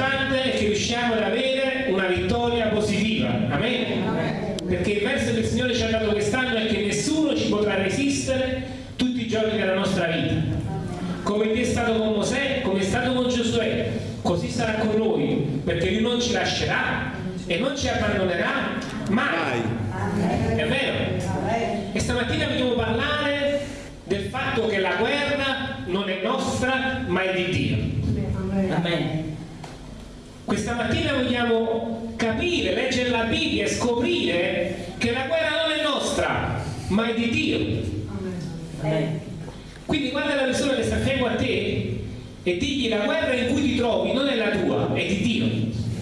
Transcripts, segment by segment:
l'importante è che riusciamo ad avere una vittoria positiva. Amen? Perché il verso che il Signore ci ha dato quest'anno è che nessuno ci potrà resistere tutti i giorni della nostra vita. Come Dio è stato con Mosè, come è stato con Giosuè, così sarà con noi, perché Lui non ci lascerà e non ci abbandonerà mai. È vero? E stamattina vogliamo parlare del fatto che la guerra non è nostra, ma è di Dio. Amen. Questa mattina vogliamo capire, leggere la Bibbia e scoprire che la guerra non è nostra, ma è di Dio. Quindi guarda la persona che sta a fianco a te e digli la guerra in cui ti trovi non è la tua, è di Dio.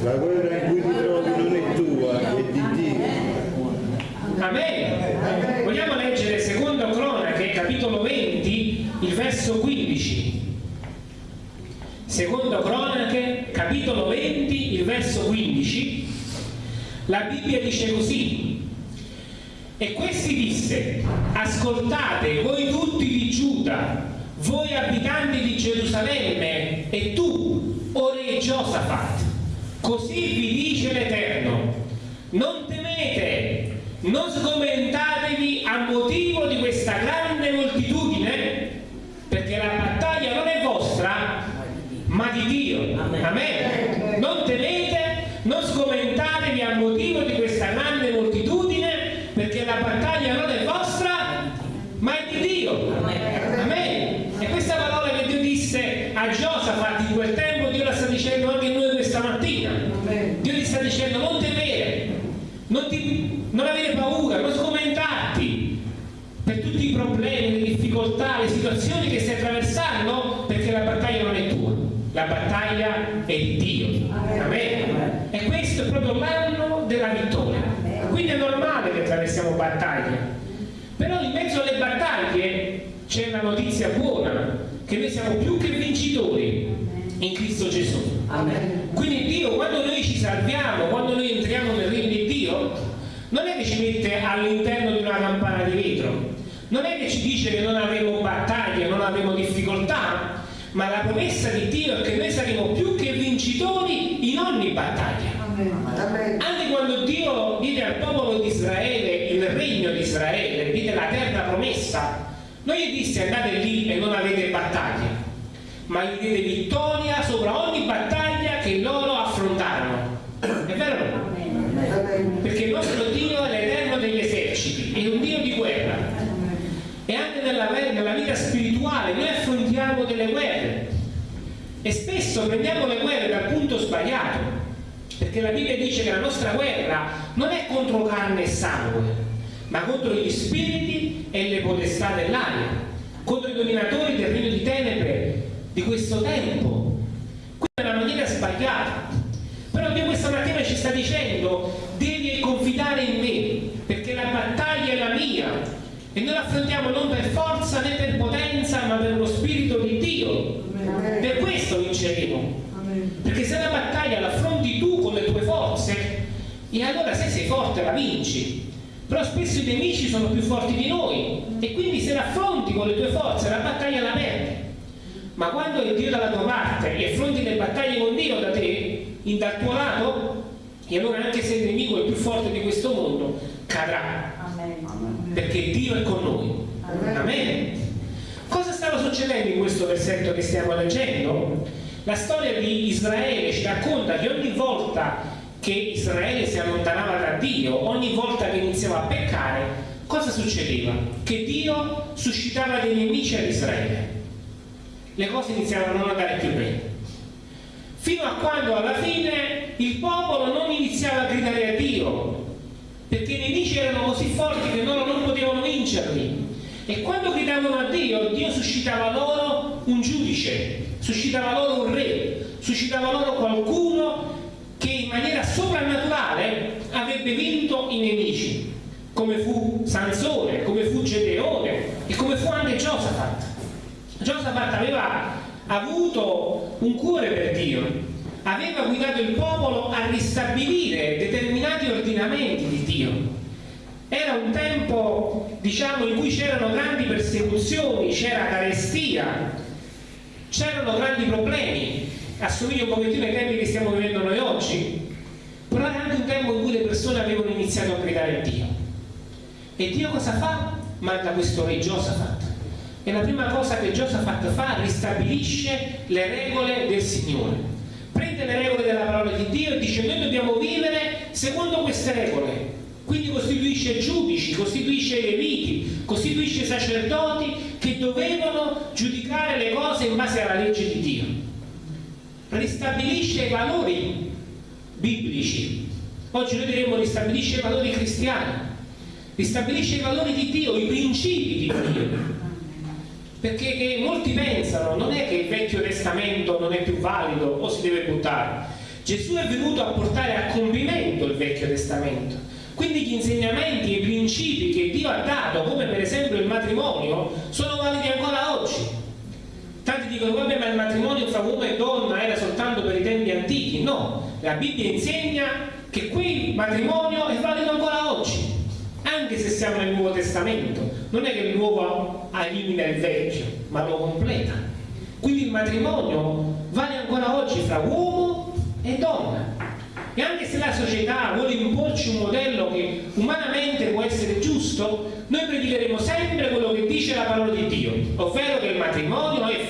La guerra in cui ti trovi non è tua, è di Dio. Amen. Vogliamo leggere secondo Cronache, capitolo 20, il verso 15. Secondo Cronache, capitolo 20, il verso 15. La Bibbia dice così. E questi disse, ascoltate voi tutti di Giuda, voi abitanti di Gerusalemme, e tu, o re Giosafat, così vi dice l'Eterno, non temete, non sgomentatevi a motivo di questa grande moltitudine, perché la battaglia non è vostra, ma di Dio. Amen. Non temete, non sgomentatevi a motivo di questa grande moltitudine, perché la battaglia non è vostra, ma è di Dio. Amen. E questa parola che Dio disse a Giosafat in quel tempo, Dio la sta dicendo anche a noi questa mattina. Dio ti sta dicendo non temere, non, ti, non avere paura, non sgomentarti per tutti i problemi, le difficoltà, le situazioni che stai attraversando, perché la battaglia non è tua, la battaglia è di Dio. Amen. E questo è proprio l'anno della vittoria. Quindi è normale che attraversiamo battaglie. Però in mezzo alle battaglie c'è una notizia buona, che noi siamo più che vincitori in Cristo Gesù. Amen. Quindi Dio, quando noi ci salviamo, quando noi entriamo nel regno di Dio, non è che ci mette all'interno di una campana di vetro, non è che ci dice che non avremo battaglie, non avremo difficoltà, ma la promessa di Dio è che noi saremo più vincitori in ogni battaglia. Anche quando Dio diede al popolo di Israele il regno di Israele, diede la terra promessa, non gli disse andate lì e non avete battaglie, ma gli diede vittoria sopra ogni battaglia che loro affrontarono. È vero? Perché il nostro Dio è l'Eterno degli eserciti, è un Dio di guerra. E anche nella, nella vita spirituale noi affrontiamo delle guerre e spesso prendiamo le guerre dal punto sbagliato, perché la Bibbia dice che la nostra guerra non è contro carne e sangue, ma contro gli spiriti e le potestà dell'aria, contro i dominatori del regno di tenebre di questo tempo. Questa è una maniera sbagliata. Però Dio questa mattina ci sta dicendo devi confidare in me, perché la battaglia è la mia. E noi l'affrontiamo non per forza né per potenza, ma per lo Spirito di Dio. Amen. Per questo vinceremo. Amen. Perché se la battaglia l'affronti tu con le tue forze, e allora se sei forte la vinci. Però spesso i nemici sono più forti di noi e quindi se l'affronti con le tue forze la battaglia la perdi. Ma quando è Dio dalla tua parte e affronti le battaglie con Dio da te, dal tuo lato, e allora anche se il nemico è più forte di questo mondo, cadrà. Amen. Perché Dio è con noi. Amen. Amen. Cosa stava succedendo in questo versetto che stiamo leggendo? La storia di Israele ci racconta che ogni volta che Israele si allontanava da Dio, ogni volta che iniziava a peccare, cosa succedeva? Che Dio suscitava dei nemici ad Israele. Le cose iniziavano a non andare più bene. Fino a quando alla fine il popolo non iniziava a gridare a Dio, perché i nemici erano così forti che loro non potevano vincerli. E quando gridavano a Dio, Dio suscitava loro un giudice, suscitava loro un re, suscitava loro qualcuno in maniera soprannaturale avrebbe vinto i nemici. come fu Sansone, come fu Gedeone e come fu anche Giosafat. Giosafat aveva avuto un cuore per Dio, aveva guidato il popolo a ristabilire determinati ordinamenti di Dio. Era un tempo, diciamo, in cui c'erano grandi persecuzioni, c'era carestia, c'erano grandi problemi, assomiglia un pochettino ai tempi che stiamo vivendo noi oggi, però era anche un tempo in cui le persone avevano iniziato a gridare Dio. E Dio cosa fa? Manda questo re Giosafat. E la prima cosa che Giosafat fa, ristabilisce le regole del Signore. Prende le regole della parola di Dio e dice noi dobbiamo vivere secondo queste regole. Quindi costituisce giudici, costituisce leviti, costituisce sacerdoti che dovevano giudicare le cose in base alla legge di Dio. Ristabilisce i valori biblici. Oggi noi diremmo ristabilisce i valori cristiani ristabilisce i valori di Dio, i principi di Dio. Perché molti pensano, non è che il Vecchio Testamento non è più valido o si deve buttare. Gesù è venuto a portare a compimento il Vecchio Testamento. Quindi gli insegnamenti e i principi che Dio ha dato, come per esempio il matrimonio, sono validi ancora oggi. Tanti dicono, vabbè, ma il matrimonio fra uomo e donna era soltanto per i tempi antichi. No, la Bibbia insegna che quel matrimonio è valido ancora oggi anche se siamo nel Nuovo Testamento, non è che il nuovo elimina il vecchio, ma lo completa. Quindi il matrimonio vale ancora oggi fra uomo e donna. E anche se la società vuole imporci un modello che umanamente può essere giusto, noi predicheremo sempre quello che dice la parola di Dio, ovvero che il matrimonio è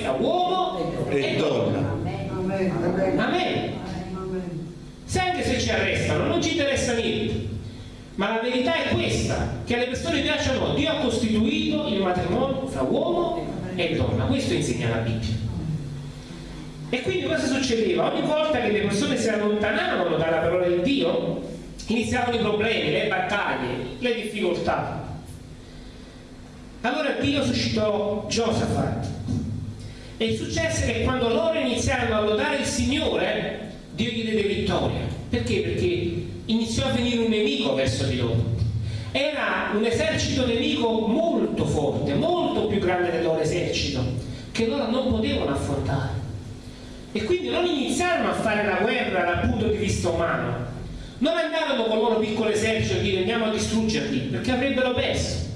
e, donna. Amen. Amen. Se anche se ci arrestano non ci interessa niente ma la verità è questa, che alle persone piacciono, Dio ha costituito il matrimonio fra uomo e donna, questo insegna la Bibbia. E quindi cosa succedeva? Ogni volta che le persone si allontanavano dalla parola di Dio, iniziavano i problemi, le battaglie, le difficoltà. Allora Dio suscitò Giosafat. E successe che quando loro iniziarono a lodare il Signore, Dio gli diede vittoria. Perché? Perché iniziò a venire un nemico verso di loro. Era un esercito nemico molto forte, molto più grande del loro esercito, che loro non potevano affrontare. E quindi non iniziarono a fare la guerra dal punto di vista umano, non andarono con il loro piccolo esercito a dire andiamo a distruggerli, perché avrebbero perso.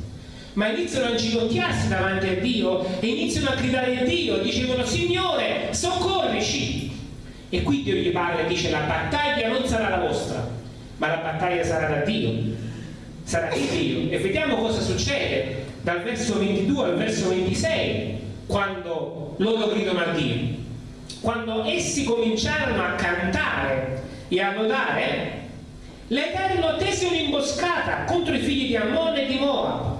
Ma iniziano a inginocchiarsi davanti a Dio e iniziano a gridare a Dio, dicevano Signore, soccorrici! E qui Dio gli parla e dice la battaglia non sarà la vostra, ma la battaglia sarà da Dio, sarà di Dio. E vediamo cosa succede dal verso 22 al verso 26, quando loro gridano a Dio. Quando essi cominciarono a cantare e a lodare, l'Eterno tese un'imboscata contro i figli di Ammone e di Moab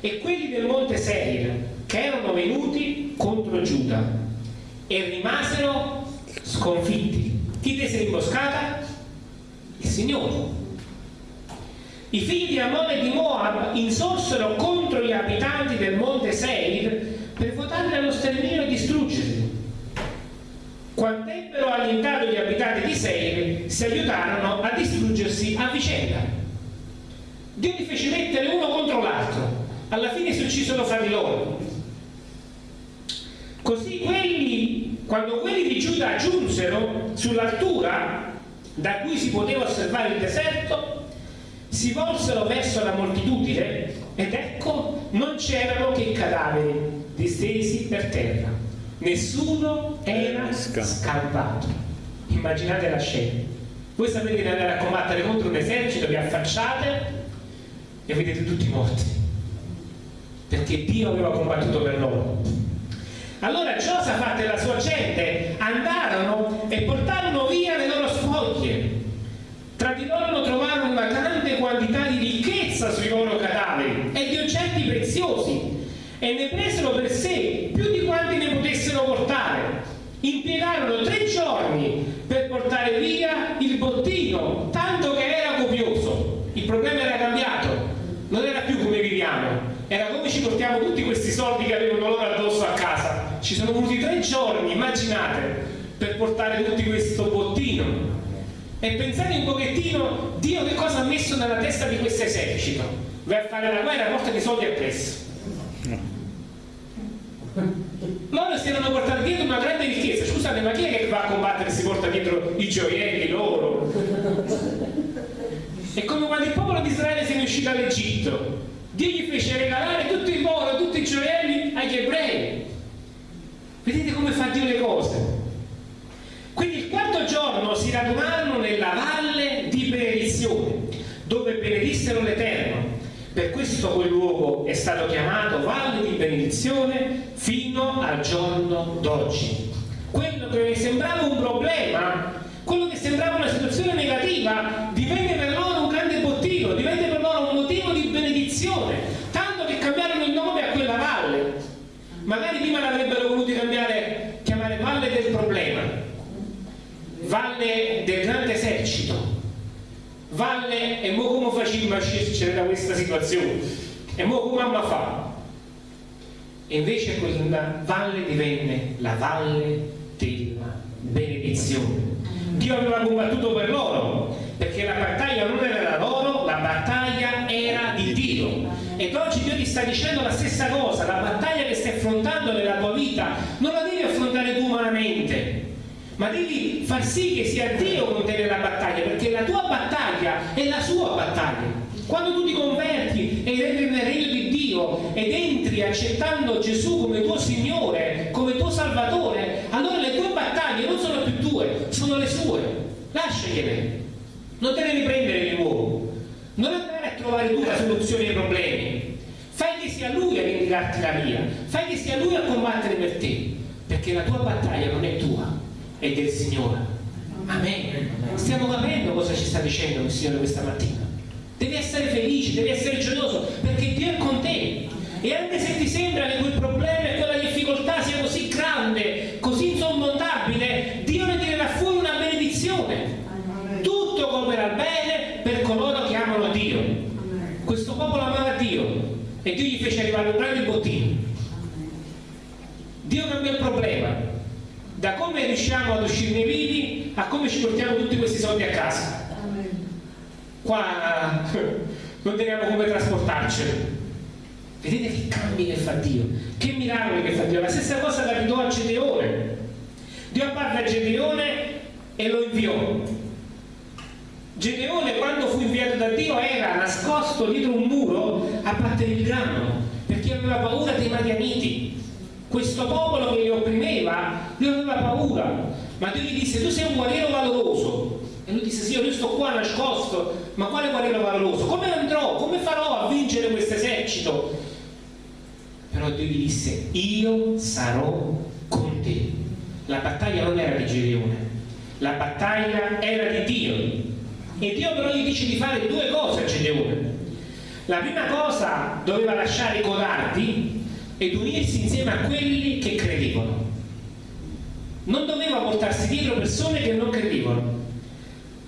e quelli del monte Seir che erano venuti contro Giuda e rimasero sconfitti. Chi tese l'imboscata? il Signore. I figli di Ammone e di Moab insorsero contro gli abitanti del monte Seir per votarli allo sterminio e distruggerli. Quando ebbero allentato gli abitanti di Seir, si aiutarono a distruggersi a vicenda. Dio li fece mettere uno contro l'altro, alla fine si uccisero fra di loro. Così quelli, quando quelli di Giuda giunsero sull'altura da cui si poteva osservare il deserto, si volsero verso la moltitudine ed ecco non c'erano che cadaveri distesi per terra. Nessuno era scampato. Immaginate la scena. Voi sapete di andare a combattere contro un esercito, vi affacciate e vedete tutti morti. Perché Dio aveva combattuto per loro. Allora Giosafat e la sua gente andarono e portarono via le loro spoglie. Tra di loro trovarono una grande quantità di ricchezza sui loro cadaveri e di oggetti preziosi e ne presero per sé più di quanti ne potessero portare. Impiegarono tre giorni per portare via il bottino, tanto che era copioso. Il problema era cambiato, non era più come viviamo, era come ci portiamo tutti questi soldi che avevano loro addosso a casa ci per portare tutti questo bottino. E pensate un pochettino Dio che cosa ha messo nella testa di questo esercito. A fare la guerra, porta di soldi appresso. Loro si erano portati dietro una grande ricchezza. Scusate, ma chi è che va a combattere e si porta dietro i gioielli loro? È come quando il popolo di Israele ne è uscito dall'Egitto. Dio gli fece regalare tutto il oro, tutti i gioielli agli ebrei. Vedete come fa Dio le cose? Quindi il quarto giorno si radunarono nella valle di benedizione, dove benedissero l'Eterno. Per questo quel luogo è stato chiamato Valle di Benedizione fino al giorno d'oggi. Quello che sembrava un problema, quello che sembrava una situazione negativa, divenne per loro un grande bottino, divenne per loro un motivo di benedizione, tanto che cambiarono il nome a quella valle. Magari prima l'avrebbero voluto cambiare, chiamare Valle del Problema, Valle del Grande Esercito, Valle e mo come facciamo a uscircene da questa situazione? E mo come mamma fa? E invece quella valle divenne la valle della benedizione. Dio aveva combattuto per loro, perché la battaglia non era loro, la battaglia era di Dio. Ed oggi Dio ti sta dicendo la stessa cosa, la battaglia che stai affrontando nella tua vita non la devi affrontare tu umanamente, ma devi far sì che sia Dio con te battaglia, perché la tua battaglia è la sua battaglia. Quando tu ti converti ed entri nel regno di Dio ed entri accettando Gesù come tuo Signore, come tuo Salvatore, allora le tue battaglie non sono più tue, sono le sue. Lasciagliele. Non te ne riprendere di nuovo. Non andare a trovare tu la soluzione ai problemi. Fai che sia Lui a vendicarti la via. Fai che sia Lui a combattere per te. Perché la tua battaglia non è tua, è del Signore. Amen. Stiamo capendo cosa ci sta dicendo il Signore questa mattina. Devi essere felice, devi essere gioioso, perché Dio è con te. E anche se ti sembra che quel problema e quella difficoltà sia così grande, così insormontabile, Dio ne tirerà fuori una benedizione. Tutto cooperà bene per coloro che amano Dio. Questo popolo amava Dio e Dio gli fece arrivare un grande bottino. Dio cambiò il problema. Da come riusciamo ad uscirne vivi a come ci portiamo tutti questi soldi a casa. Qua non teniamo come trasportarceli. Vedete che cambi che fa Dio, che miracoli che fa Dio. La stessa cosa capitò a Gedeone. Dio apparve a Gedeone e lo inviò. Gedeone quando fu inviato da Dio era nascosto dietro un muro a battere il grano perché aveva paura dei Madianiti. Questo popolo che li opprimeva, lui aveva paura. Ma Dio gli disse, tu sei un guerriero valoroso. E lui disse, sì, io sto qua nascosto, ma quale guerriero valoroso? Come andrò? Come farò a vincere questo esercito? Però Dio gli disse, io sarò con te. La battaglia non era di Gedeone, la battaglia era di Dio. E Dio però gli dice di fare due cose a Gedeone. La prima cosa doveva lasciare i codardi ed unirsi insieme a quelli che credevano. Non doveva portarsi dietro persone che non credevano,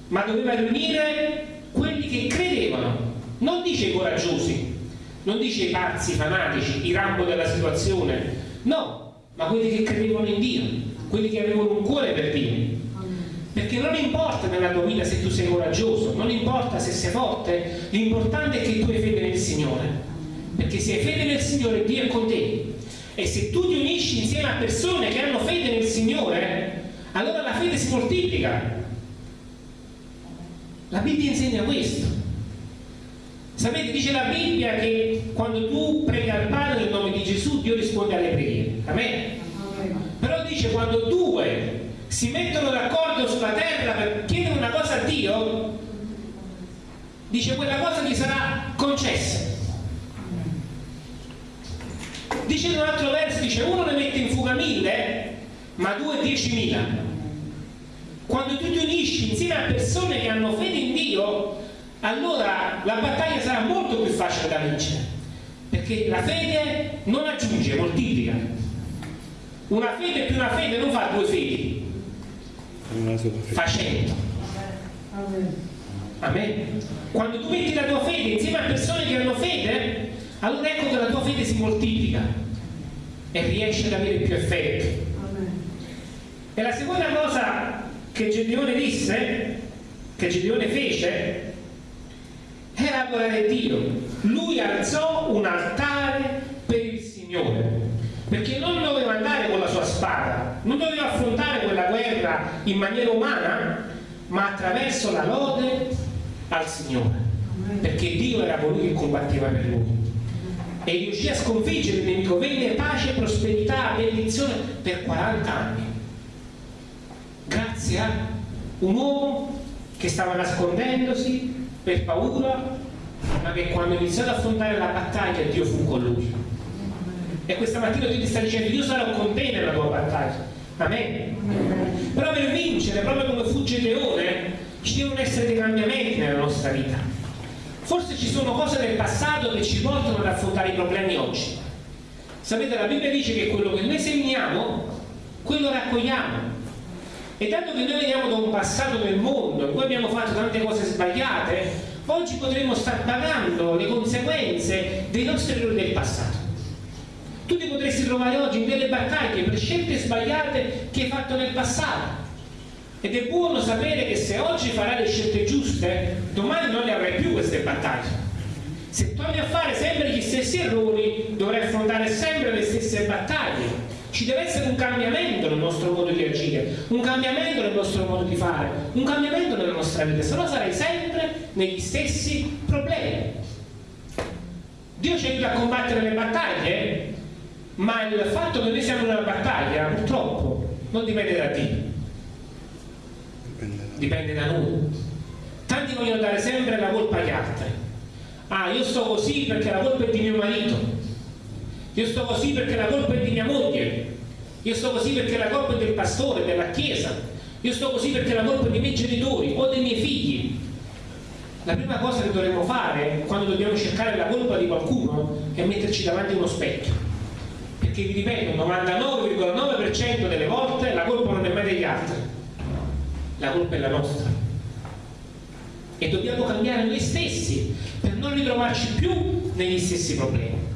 ma doveva riunire quelli che credevano. Non dice i coraggiosi, non dice i pazzi, i fanatici, i rambo della situazione, no, ma quelli che credevano in Dio, quelli che avevano un cuore per Dio. Perché non importa nella tua vita se tu sei coraggioso, non importa se sei forte, l'importante è che tu hai fede nel Signore. Perché se hai fede nel Signore, Dio è con te. E se tu ti unisci insieme a persone che hanno fede nel Signore, allora la fede si moltiplica. La Bibbia insegna questo. Sapete, dice la Bibbia che quando tu preghi al Padre nel nome di Gesù, Dio risponde alle preghiere. Amen. Però dice quando due si mettono d'accordo sulla terra per chiedere una cosa a Dio, dice quella cosa gli sarà concessa. Dice in un altro verso, dice uno ne mette in fuga mille, ma due diecimila. Quando tu ti unisci insieme a persone che hanno fede in Dio, allora la battaglia sarà molto più facile da vincere. Perché la fede non aggiunge, moltiplica. Una fede più una fede non fa due fedi, fa cento. Amen. Quando tu metti la tua fede insieme a persone che hanno fede, allora ecco che la tua fede si moltiplica e riesce ad avere più effetto. E la seconda cosa che Gedeone disse che Gedeone fece era adorare Dio. Lui alzò un altare per il Signore, perché non doveva andare con la sua spada, non doveva affrontare quella guerra in maniera umana, ma attraverso la lode al Signore, perché Dio era colui che combatteva per lui. E riuscì a sconfiggere il nemico, venne pace, prosperità, benedizione per 40 anni. Grazie a un uomo che stava nascondendosi per paura, ma che quando ha iniziato ad affrontare la battaglia Dio fu con lui. E questa mattina Dio ti sta dicendo, io sarò con te nella tua battaglia. Amen. Però per vincere, proprio come fu Gedeone, ci devono essere dei cambiamenti nella nostra vita. Forse ci sono cose del passato che ci portano ad affrontare i problemi oggi. Sapete, la Bibbia dice che quello che noi seminiamo, quello raccogliamo. E dato che noi veniamo da un passato del mondo in cui abbiamo fatto tante cose sbagliate, oggi potremmo star pagando le conseguenze dei nostri errori del passato. Tu ti potresti trovare oggi in delle battaglie per scelte sbagliate che hai fatto nel passato. Ed è buono sapere che se oggi farai le scelte giuste, domani non le avrai più queste battaglie. Se torni a fare sempre gli stessi errori, dovrai affrontare sempre le stesse battaglie. Ci deve essere un cambiamento nel nostro modo di agire, un cambiamento nel nostro modo di fare, un cambiamento nella nostra vita, se no sarai sempre negli stessi problemi. Dio ci aiuta a combattere le battaglie, ma il fatto che noi siamo in una battaglia, purtroppo, non dipende da Dio dipende da noi. Tanti vogliono dare sempre la colpa agli altri. Ah, io sto così perché la colpa è di mio marito. Io sto così perché la colpa è di mia moglie. Io sto così perché la colpa è del pastore, della chiesa. Io sto così perché la colpa è dei miei genitori o dei miei figli. La prima cosa che dovremmo fare quando dobbiamo cercare la colpa di qualcuno è metterci davanti a uno specchio. Perché vi ripeto, il 99,9% delle volte la colpa non è mai degli altri la colpa è la nostra. E dobbiamo cambiare noi stessi per non ritrovarci più negli stessi problemi.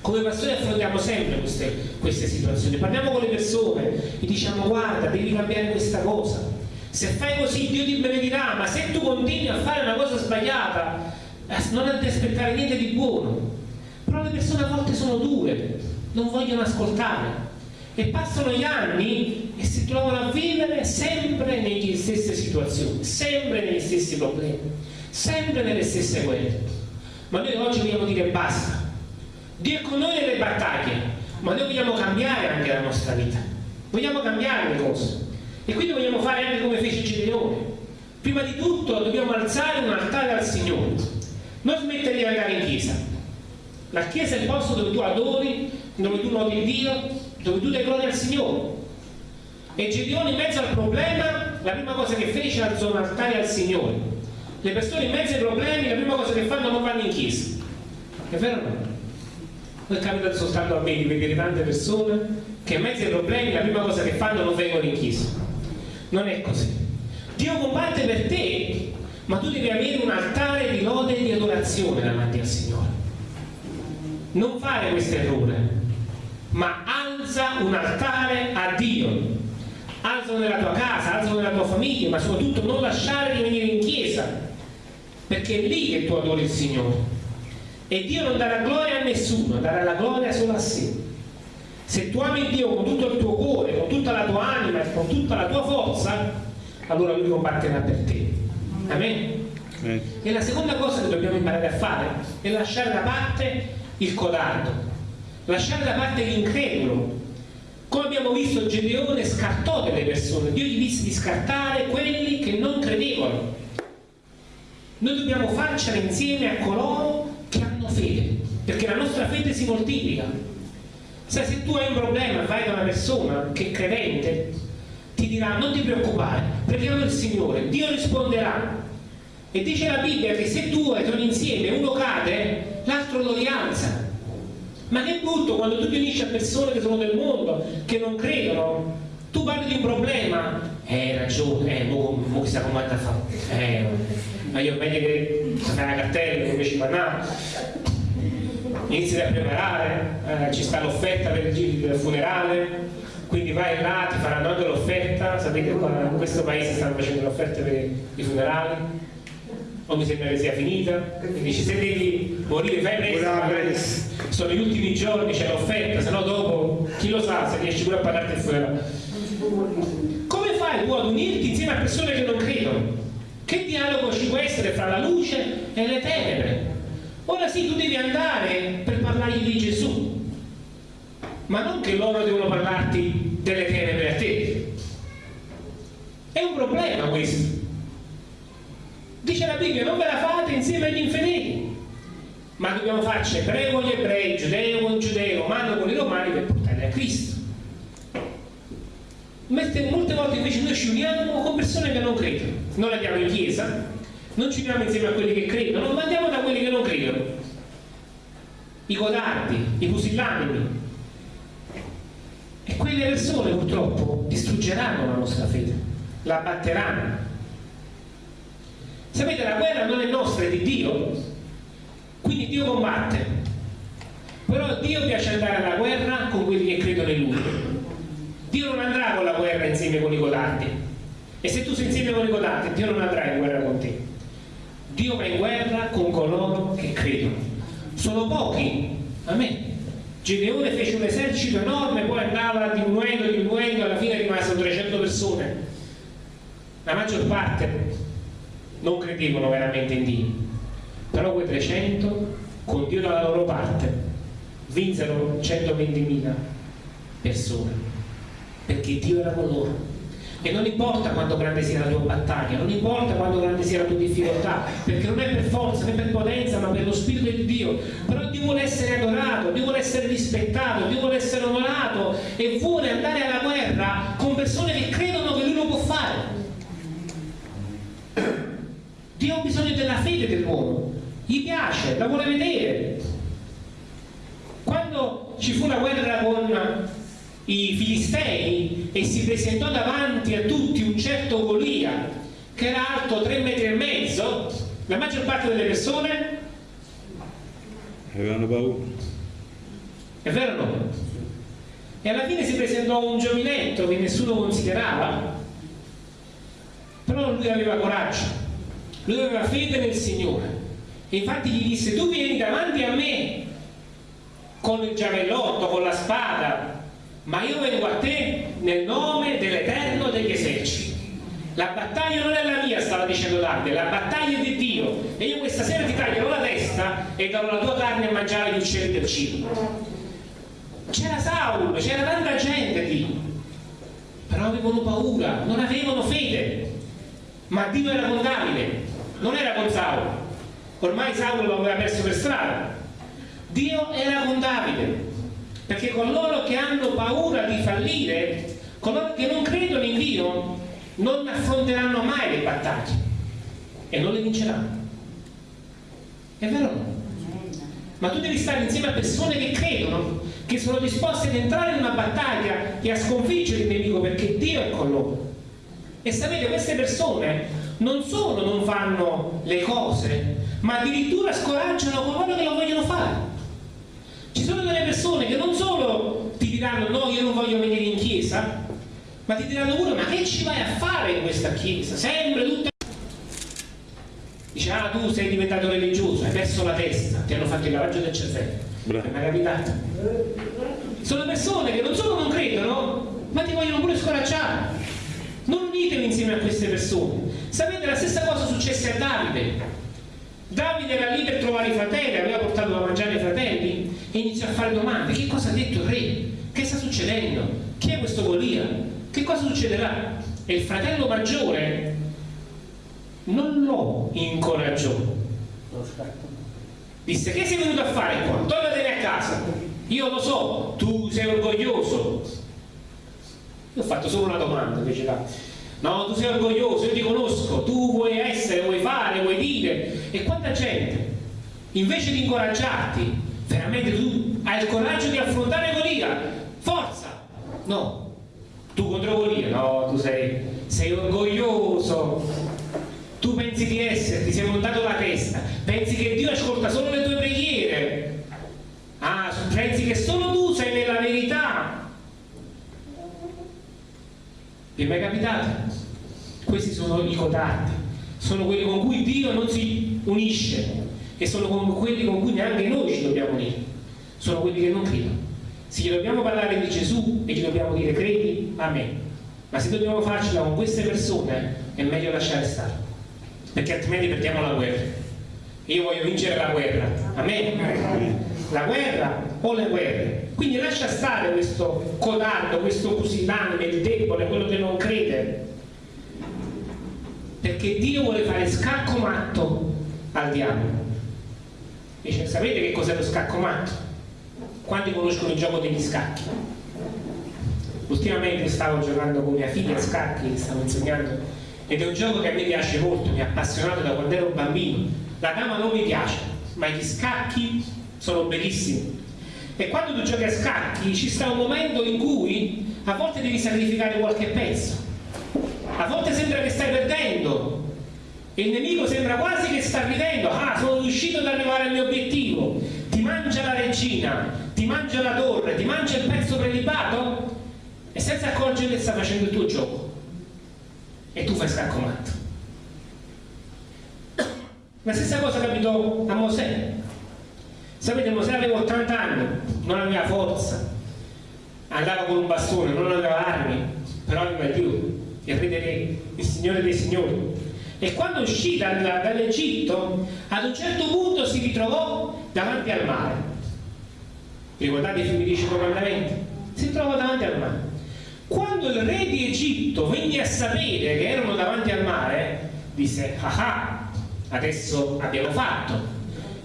Come pastori affrontiamo sempre queste, queste situazioni, parliamo con le persone e diciamo guarda, devi cambiare questa cosa. Se fai così Dio ti benedirà, ma se tu continui a fare una cosa sbagliata, eh, non ti aspettare niente di buono. Però le persone a volte sono dure, non vogliono ascoltare e passano gli anni e si trovano a vivere sempre nelle stesse situazioni, sempre negli stessi problemi, sempre nelle stesse guerre. Ma noi oggi vogliamo dire basta. Dio è con noi nelle battaglie, ma noi vogliamo cambiare anche la nostra vita. Vogliamo cambiare le cose. E quindi vogliamo fare anche come fece Gedeone. Prima di tutto dobbiamo alzare un altare al Signore. Non smettere di andare in chiesa. La chiesa è il posto dove tu adori, dove tu noti Dio, dove tu dai gloria al Signore. E Gedeone in mezzo al problema, la prima cosa che fece alzò un altare al Signore. Le persone in mezzo ai problemi, la prima cosa che fanno non vanno in chiesa. È vero o no? Non capita soltanto a me di vedere tante persone che in mezzo ai problemi la prima cosa che fanno non vengono in chiesa. Non è così. Dio combatte per te, ma tu devi avere un altare di lode e di adorazione davanti al Signore. Non fare questo errore ma alza un altare a Dio. Alzalo nella tua casa, alzalo nella tua famiglia, ma soprattutto non lasciare di venire in chiesa, perché è lì che tu adori il Signore. E Dio non darà gloria a nessuno, darà la gloria solo a sé. Se tu ami Dio con tutto il tuo cuore, con tutta la tua anima e con tutta la tua forza, allora Lui combatterà per te. Amen. E la seconda cosa che dobbiamo imparare a fare è lasciare da parte il codardo, lasciare da parte l'incredulo. Come abbiamo visto, Gedeone scartò delle persone, Dio gli disse di scartare quelli che non credevano. Noi dobbiamo farcela insieme a coloro che hanno fede, perché la nostra fede si moltiplica. Sai, se tu hai un problema vai da una persona che è credente, ti dirà non ti preoccupare, preghiamo il Signore, Dio risponderà. E dice la Bibbia che se due sono insieme, uno cade, l'altro lo rialza. Ma che brutto quando tu ti unisci a persone che sono del mondo, che non credono, tu parli di un problema, eh, ragione, eh, mo, mo chissà come a fare, eh, ma io meglio che fai una cartella invece parlare, inizi a preparare, eh, ci sta l'offerta per il funerale, quindi vai là, ti faranno anche l'offerta, sapete qua in questo paese stanno facendo l'offerta per i funerali, o mi sembra che sia finita, quindi se devi morire fai presto, sono gli ultimi giorni, c'è l'offerta, se no dopo chi lo sa se riesci pure a il funerale. Come fai tu ad unirti insieme a persone che non credono? Che dialogo ci può essere fra la luce e le tenebre? Ora sì, tu devi andare per parlargli di Gesù, ma non che loro devono parlarti delle tenebre a te. È un problema questo. La Bibbia, non ve la fate insieme agli infedeli, ma dobbiamo farci ebreo con gli ebrei, giudeo con giudeo, romano con i romani per portarli a Cristo. Molte volte invece noi ci uniamo con persone che non credono, non andiamo in chiesa, non ci uniamo insieme a quelli che credono, ma andiamo da quelli che non credono. I codardi, i pusillanimi, e quelle persone purtroppo distruggeranno la nostra fede, la batteranno. Sapete, la guerra non è nostra, è di Dio. Quindi Dio combatte. Però Dio piace andare alla guerra con quelli che credono in Lui. Dio non andrà con la guerra insieme con i codardi. E se tu sei insieme con i codardi, Dio non andrà in guerra con te. Dio va in guerra con coloro che credono. Sono pochi, amen Gedeone fece un esercito enorme, poi andava diminuendo, diminuendo, alla fine rimasero 300 persone. La maggior parte non credevano veramente in Dio, però quei 300, con Dio dalla loro parte, vinsero 120.000 persone, perché Dio era con loro. E non importa quanto grande sia la tua battaglia, non importa quanto grande sia la tua difficoltà, perché non è per forza né per potenza, ma per lo Spirito di Dio. Però Dio vuole essere adorato, Dio vuole essere rispettato, Dio vuole essere onorato e vuole andare alla guerra con persone che credono che Lui lo può fare. Dio ha bisogno della fede dell'uomo, gli piace, la vuole vedere. Quando ci fu la guerra con i filistei e si presentò davanti a tutti un certo Golia che era alto tre metri e mezzo la maggior parte delle persone? Avevano paura. È vero o no? e alla fine si presentò un giovinetto che nessuno considerava. Però lui aveva coraggio lui aveva fede nel Signore e infatti gli disse tu vieni davanti a me con il giavellotto, con la spada ma io vengo a te nel nome dell'Eterno degli eserciti. La battaglia non è la mia, stava dicendo Davide, la battaglia è di Dio. E io questa sera ti taglierò la testa e darò la tua carne a mangiare gli uccelli del cibo. C'era Saulo, c'era tanta gente lì, però avevano paura, non avevano fede. Ma Dio era con Davide, non era con Saulo. Ormai Saulo lo aveva perso per strada. Dio era con Davide perché coloro che hanno paura di fallire, coloro che non credono in Dio, non affronteranno mai le battaglie e non le vinceranno. È vero? Ma tu devi stare insieme a persone che credono, che sono disposte ad entrare in una battaglia e a sconfiggere il nemico perché Dio è con loro. E sapete, queste persone non solo non fanno le cose, ma addirittura scoraggiano coloro che lo vogliono fare. Ci sono delle persone che non solo ti diranno no, io non voglio venire in chiesa, ma ti diranno pure ma che ci vai a fare in questa chiesa? Sempre tutta... Dice, ah tu sei diventato religioso, hai perso la testa, ti hanno fatto il lavaggio del cervello. Bravo. È capitato? Sono persone che non solo non credono, ma ti vogliono pure scoraggiare. Non unitevi insieme a queste persone. Sapete, la stessa cosa successe a Davide. Davide era lì per trovare i fratelli, aveva portato da mangiare i fratelli e iniziò a fare domande. Che cosa ha detto il re? Che sta succedendo? Chi è questo Golia? Che cosa succederà? E il fratello maggiore non lo incoraggiò. Disse, che sei venuto a fare qua? Tornatene a casa. Io lo so, tu sei orgoglioso. Io ho fatto solo una domanda invece là no? Tu sei orgoglioso, io ti conosco, tu vuoi essere, vuoi fare, vuoi dire. E quanta gente, invece di incoraggiarti, veramente tu hai il coraggio di affrontare Golia, forza! No, tu contro Golia, no, tu sei, sei orgoglioso, tu pensi di essere, ti sei montato la testa, pensi che Dio ascolta solo le tue preghiere, ah, pensi che solo tu sei nella verità. Sono i codardi, sono quelli con cui Dio non si unisce e sono quelli con cui neanche noi ci dobbiamo unire, sono quelli che non credono. Se gli dobbiamo parlare di Gesù e gli dobbiamo dire credi, amen. Ma se dobbiamo farcela con queste persone è meglio lasciare stare, perché altrimenti perdiamo la guerra. Io voglio vincere la guerra, amen. La guerra o le guerre. Quindi lascia stare questo codardo, questo pusillanime, il debole, quello che non crede. Perché Dio vuole fare scacco matto al diavolo. Dice, sapete che cos'è lo scacco matto? Quanti conoscono il gioco degli scacchi? Ultimamente stavo giocando con mia figlia a scacchi, stavo insegnando, ed è un gioco che a me piace molto, mi ha appassionato da quando ero bambino. La dama non mi piace, ma gli scacchi sono bellissimi. E quando tu giochi a scacchi ci sta un momento in cui a volte devi sacrificare qualche pezzo, a volte sembra che stai perdendo, e il nemico sembra quasi che sta ridendo, ah sono riuscito ad arrivare al mio obiettivo, ti mangia la regina, ti mangia la torre, ti mangia il pezzo prelibato? E senza accorgere che sta facendo il tuo gioco. E tu fai scaccomatto. La stessa cosa capitò a Mosè. Sapete, Mosè aveva 80 anni, non aveva forza, andava con un bastone, non aveva armi, però aveva Dio, il re dei re, il Signore dei Signori. E quando uscì dal, dall'Egitto ad un certo punto si ritrovò davanti al mare. Ricordate i di dieci comandamenti? si trovò davanti al mare. Quando il re di Egitto venne a sapere che erano davanti al mare disse ah ah adesso abbiamo fatto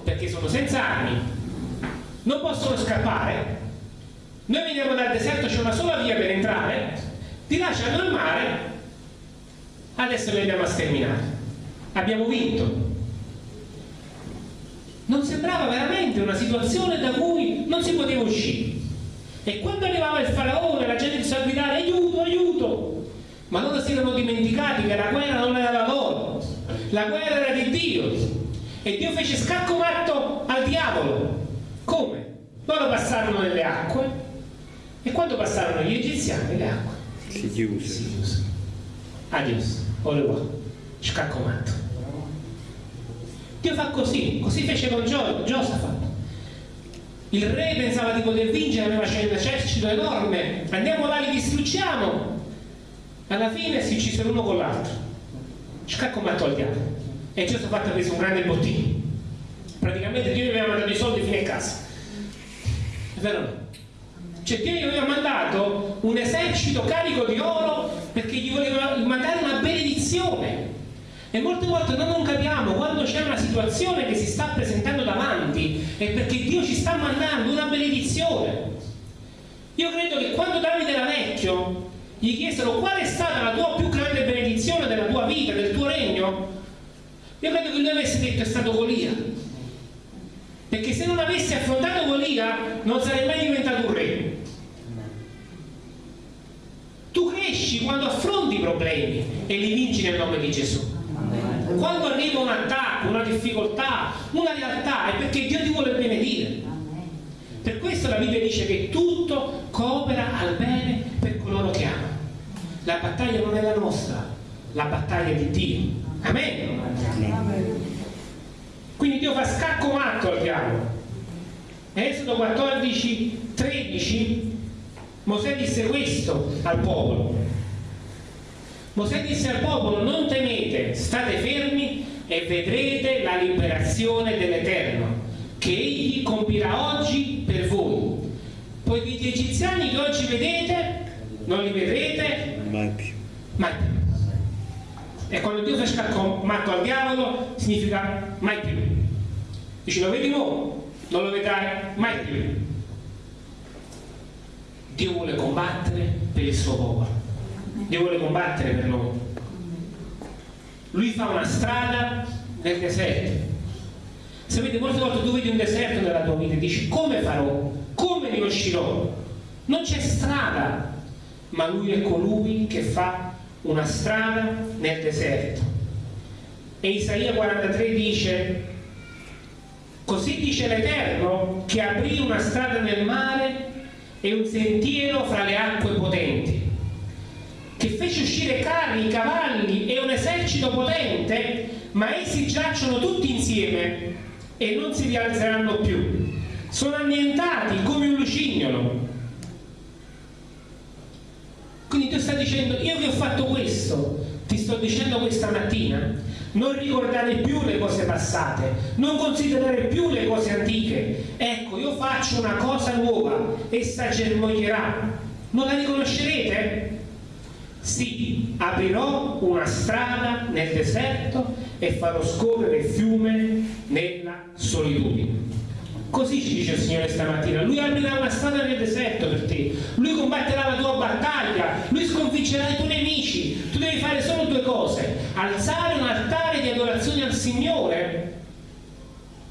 perché sono senza armi. Non possono scappare. Noi veniamo dal deserto c'è una sola via per entrare. Ti lasciano il mare adesso li andiamo a sterminare. Abbiamo vinto. Non sembrava veramente una situazione da cui non si poteva uscire. E quando arrivava il faraone la gente iniziava a gridare aiuto, aiuto! Ma loro si erano dimenticati che la guerra non era la loro la guerra era di Dio. E Dio fece scacco matto al diavolo. Come? loro passarono nelle acque. E quando passarono gli egiziani le acque si chiuse, si chiuse. adios au revoir scaccomato Dio fa così così fece con Gio, Giosafat. Il re pensava di poter vincere aveva un esercito enorme. Andiamo là li distruggiamo. Alla fine si uccisero uno con l'altro. Scaccomato al diavolo. E Giosafat ha preso un grande bottino. Praticamente Dio gli aveva mandato i soldi fino a casa. È vero? Cioè Dio gli aveva mandato un esercito carico di oro perché gli voleva mandare una benedizione. E molte volte noi non capiamo quando c'è una situazione che si sta presentando davanti è perché Dio ci sta mandando una benedizione. Io credo che quando Davide era vecchio gli chiesero qual è stata la tua più grande benedizione della tua vita, del tuo regno, io credo che lui avesse detto è stato Golia. Perché se non avessi affrontato Golia non sarei mai diventato un re. Cresci quando affronti i problemi e li vinci nel nome di Gesù. Quando arriva un attacco, una difficoltà, una realtà, è perché Dio ti vuole benedire. Per questo la Bibbia dice che tutto coopera al bene per coloro che amano. La battaglia non è la nostra, la battaglia di Dio. Amen. Quindi Dio fa scacco matto al diavolo. Esodo 14, 13 Mosè disse questo al popolo. Mosè disse al popolo non temete, state fermi e vedrete la liberazione dell'Eterno che egli compirà oggi per voi. Poiché gli egiziani che oggi vedete non li vedrete mai più. Mai più. E quando Dio fa scacco matto al diavolo significa mai più. Dice lo vedi mo? Non lo vedrai mai più. Dio vuole combattere per il suo popolo. Dio vuole combattere per noi. Lui fa una strada nel deserto. Sapete, molte volte tu vedi un deserto nella tua vita e dici come farò? Come ne uscirò? Non c'è strada, ma lui è colui che fa una strada nel deserto. E Isaia 43 dice, così dice l'Eterno che aprì una strada nel mare e un sentiero fra le acque potenti. Che fece uscire carri, cavalli e un esercito potente, ma essi giacciono tutti insieme e non si rialzeranno più. Sono annientati come un lucignolo. Quindi Dio sta dicendo, io vi ho fatto questo, ti sto dicendo questa mattina, non ricordare più le cose passate, non considerare più le cose antiche. Ecco, io faccio una cosa nuova, essa germoglierà. Non la riconoscerete? Sì, aprirò una strada nel deserto e farò scorrere il fiume nella solitudine. Così ci dice il Signore stamattina, Lui aprirà una strada nel deserto per te, Lui combatterà la tua battaglia, Lui sconfiggerà i tuoi nemici, tu devi fare solo due cose, alzare un altare di adorazione al Signore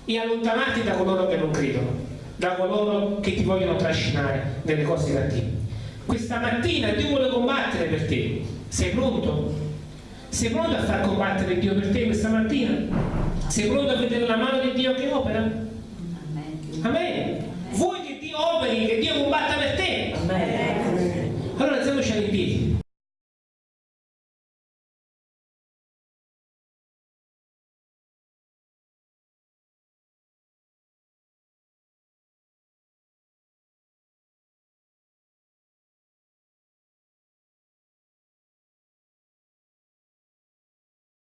e allontanarti da coloro che non credono, da coloro che ti vogliono trascinare nelle cose cattive. Questa mattina Dio vuole combattere per te, sei pronto? Sei pronto a far combattere Dio per te questa mattina? Sei pronto a vedere la mano di Dio che opera? Amen.